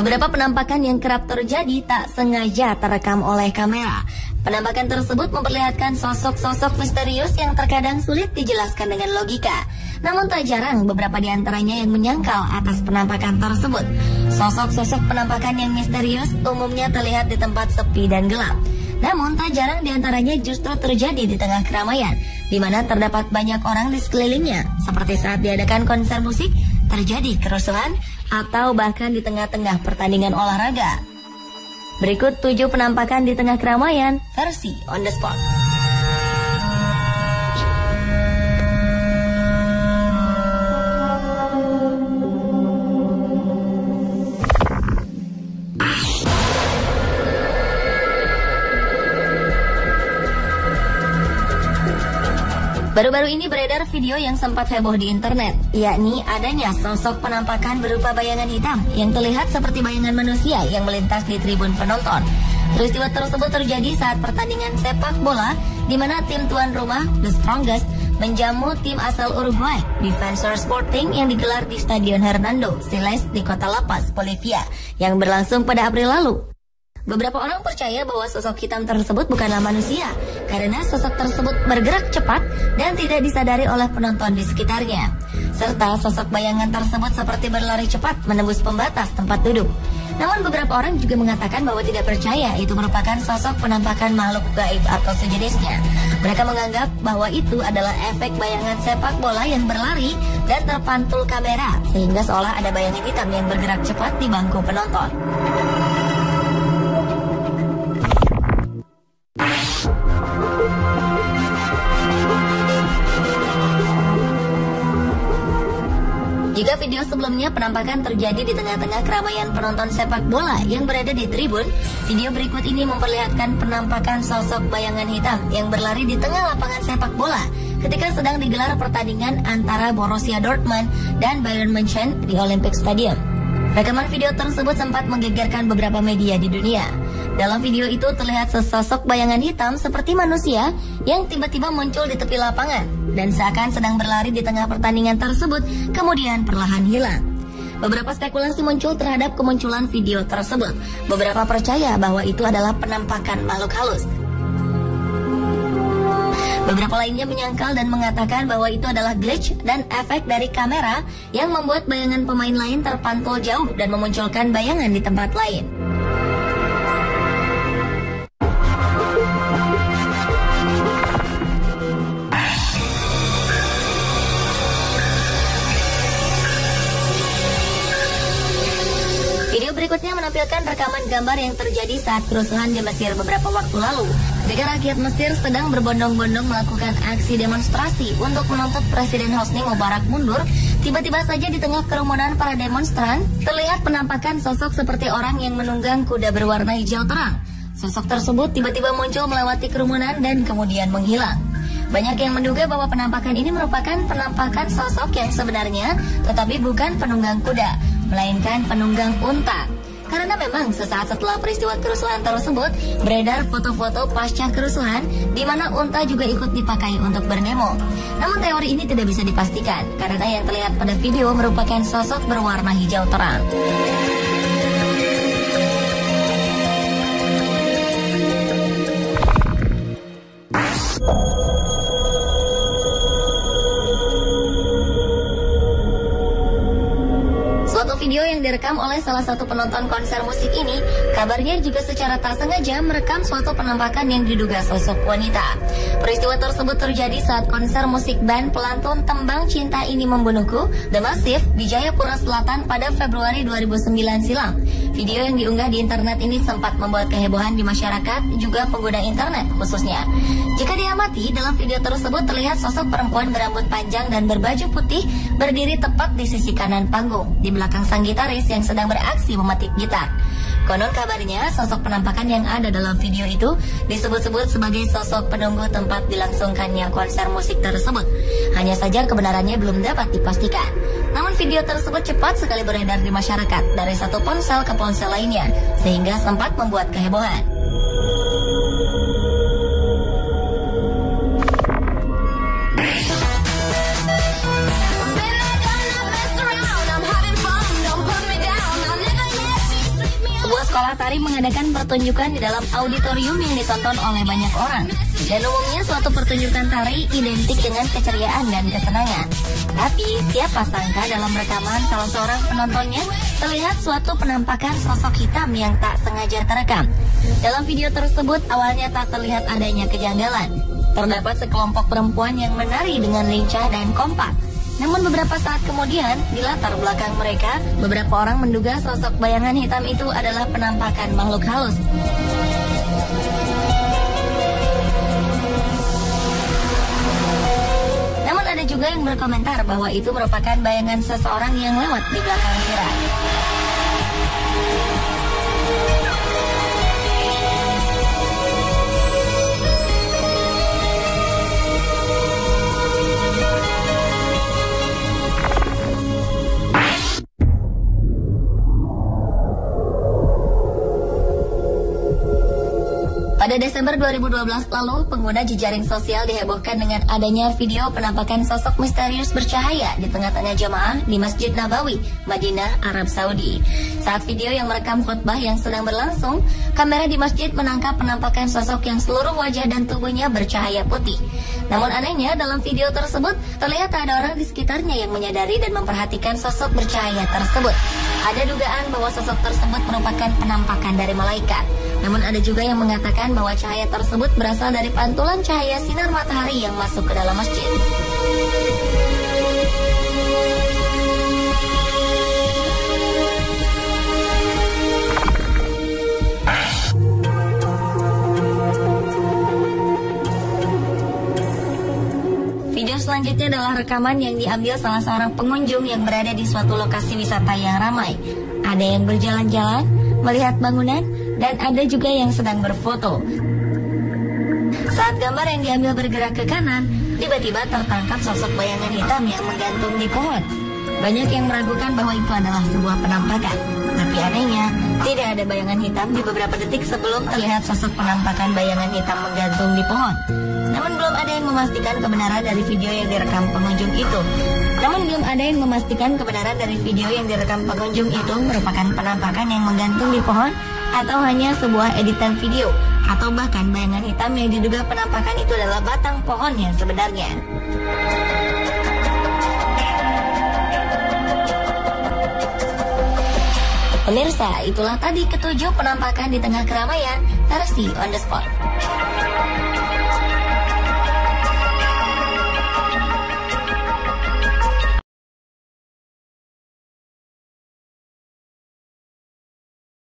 Beberapa penampakan yang kerap terjadi tak sengaja terekam oleh kamera. Penampakan tersebut memperlihatkan sosok-sosok misterius yang terkadang sulit dijelaskan dengan logika. Namun tak jarang beberapa di antaranya yang menyangkal atas penampakan tersebut. Sosok-sosok penampakan yang misterius umumnya terlihat di tempat sepi dan gelap. Namun tak jarang di antaranya justru terjadi di tengah keramaian, di mana terdapat banyak orang di sekelilingnya, seperti saat diadakan konser musik, terjadi kerusuhan, atau bahkan di tengah-tengah pertandingan olahraga. Berikut tujuh penampakan di tengah keramaian versi on the spot. Baru-baru ini beredar video yang sempat heboh di internet, yakni adanya sosok penampakan berupa bayangan hitam yang terlihat seperti bayangan manusia yang melintas di tribun penonton. Peristiwa tersebut terjadi saat pertandingan sepak bola di mana tim tuan rumah, The Strongest, menjamu tim asal Uruguay, Defensor Sporting yang digelar di Stadion Hernando Siles di kota La Paz, Bolivia, yang berlangsung pada April lalu. Beberapa orang percaya bahwa sosok hitam tersebut bukanlah manusia karena sosok tersebut bergerak cepat dan tidak disadari oleh penonton di sekitarnya. Serta sosok bayangan tersebut seperti berlari cepat menembus pembatas tempat duduk. Namun beberapa orang juga mengatakan bahwa tidak percaya itu merupakan sosok penampakan makhluk gaib atau sejenisnya. Mereka menganggap bahwa itu adalah efek bayangan sepak bola yang berlari dan terpantul kamera sehingga seolah ada bayangan hitam yang bergerak cepat di bangku penonton. Jika video sebelumnya penampakan terjadi di tengah-tengah keramaian penonton sepak bola yang berada di tribun, video berikut ini memperlihatkan penampakan sosok bayangan hitam yang berlari di tengah lapangan sepak bola ketika sedang digelar pertandingan antara Borussia Dortmund dan Bayern München di Olympic Stadium. Rekaman video tersebut sempat menggegerkan beberapa media di dunia. Dalam video itu terlihat sesosok bayangan hitam seperti manusia yang tiba-tiba muncul di tepi lapangan dan seakan sedang berlari di tengah pertandingan tersebut, kemudian perlahan hilang. Beberapa spekulasi muncul terhadap kemunculan video tersebut. Beberapa percaya bahwa itu adalah penampakan makhluk halus. Beberapa lainnya menyangkal dan mengatakan bahwa itu adalah glitch dan efek dari kamera yang membuat bayangan pemain lain terpantul jauh dan memunculkan bayangan di tempat lain. Menampilkan rekaman gambar yang terjadi saat kerusuhan di Mesir beberapa waktu lalu. Ketika rakyat Mesir sedang berbondong-bondong melakukan aksi demonstrasi untuk menuntut Presiden Hosni Mubarak mundur, tiba-tiba saja di tengah kerumunan para demonstran, terlihat penampakan sosok seperti orang yang menunggang kuda berwarna hijau terang. Sosok tersebut tiba-tiba muncul melewati kerumunan dan kemudian menghilang. Banyak yang menduga bahwa penampakan ini merupakan penampakan sosok yang sebenarnya, tetapi bukan penunggang kuda, melainkan penunggang unta. Karena memang sesaat setelah peristiwa kerusuhan tersebut, beredar foto-foto pasca kerusuhan di mana unta juga ikut dipakai untuk berdemo. Namun teori ini tidak bisa dipastikan karena yang terlihat pada video merupakan sosok berwarna hijau terang. Video yang direkam oleh salah satu penonton konser musik ini, kabarnya juga secara tak sengaja merekam suatu penampakan yang diduga sosok wanita. Peristiwa tersebut terjadi saat konser musik band pelantun Tembang Cinta Ini Membunuhku, The Massive, di Jayapura Selatan pada Februari 2009 silam. Video yang diunggah di internet ini sempat membuat kehebohan di masyarakat, juga pengguna internet khususnya. Jika diamati, dalam video tersebut terlihat sosok perempuan berambut panjang dan berbaju putih berdiri tepat di sisi kanan panggung, di belakang sang gitaris yang sedang beraksi memetik gitar. Konon kabarnya, sosok penampakan yang ada dalam video itu disebut-sebut sebagai sosok penunggu tempat dilangsungkannya konser musik tersebut. Hanya saja kebenarannya belum dapat dipastikan. Video tersebut cepat sekali beredar di masyarakat dari satu ponsel ke ponsel lainnya, sehingga sempat membuat kehebohan. Sekolah tari mengadakan pertunjukan di dalam auditorium yang ditonton oleh banyak orang. Dan umumnya suatu pertunjukan tari identik dengan keceriaan dan kesenangan. Tapi siapa sangka dalam rekaman salah seorang penontonnya terlihat suatu penampakan sosok hitam yang tak sengaja terekam. Dalam video tersebut awalnya tak terlihat adanya kejanggalan. Terdapat sekelompok perempuan yang menari dengan lincah dan kompak. Namun beberapa saat kemudian, di latar belakang mereka, beberapa orang menduga sosok bayangan hitam itu adalah penampakan makhluk halus. Juga yang berkomentar bahwa itu merupakan bayangan seseorang yang lewat di belakang Vira. Pada Desember 2012 lalu, pengguna jejaring sosial dihebohkan dengan adanya video penampakan sosok misterius bercahaya di tengah-tengah jemaah di Masjid Nabawi, Madinah, Arab Saudi. Saat video yang merekam khutbah yang sedang berlangsung, kamera di masjid menangkap penampakan sosok yang seluruh wajah dan tubuhnya bercahaya putih. Namun anehnya, dalam video tersebut terlihat ada orang di sekitarnya yang menyadari dan memperhatikan sosok bercahaya tersebut. Ada dugaan bahwa sosok tersebut merupakan penampakan dari malaikat. Namun ada juga yang mengatakan bahwa cahaya tersebut berasal dari pantulan cahaya sinar matahari yang masuk ke dalam masjid. Selanjutnya adalah rekaman yang diambil salah seorang pengunjung yang berada di suatu lokasi wisata yang ramai. Ada yang berjalan-jalan, melihat bangunan, dan ada juga yang sedang berfoto. Saat gambar yang diambil bergerak ke kanan, tiba-tiba tertangkap sosok bayangan hitam yang menggantung di pohon. Banyak yang meragukan bahwa itu adalah sebuah penampakan. Tapi anehnya, tidak ada bayangan hitam di beberapa detik sebelum terlihat sosok penampakan bayangan hitam menggantung di pohon. Namun belum ada yang memastikan kebenaran dari video yang direkam pengunjung itu. Namun belum ada yang memastikan kebenaran dari video yang direkam pengunjung itu merupakan penampakan yang menggantung di pohon atau hanya sebuah editan video atau bahkan bayangan hitam yang diduga penampakan itu adalah batang pohon yang sebenarnya. Pemirsa, itulah tadi ketujuh penampakan di tengah keramaian versi on the spot.